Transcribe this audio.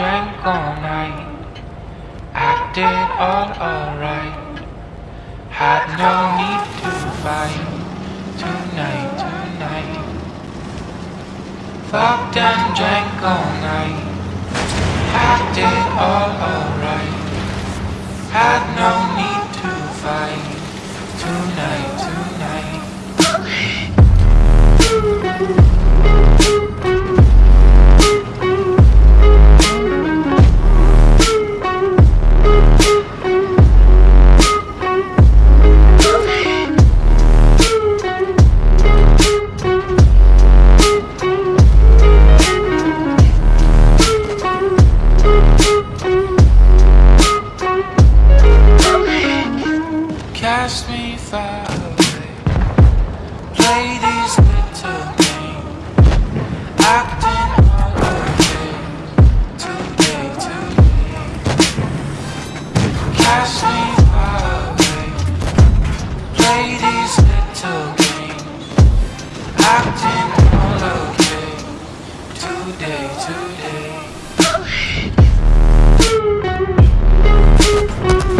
drank all night, acted all alright, had no need to fight tonight, tonight. Fucked and drank all night, acted all alright. today, today. Oh,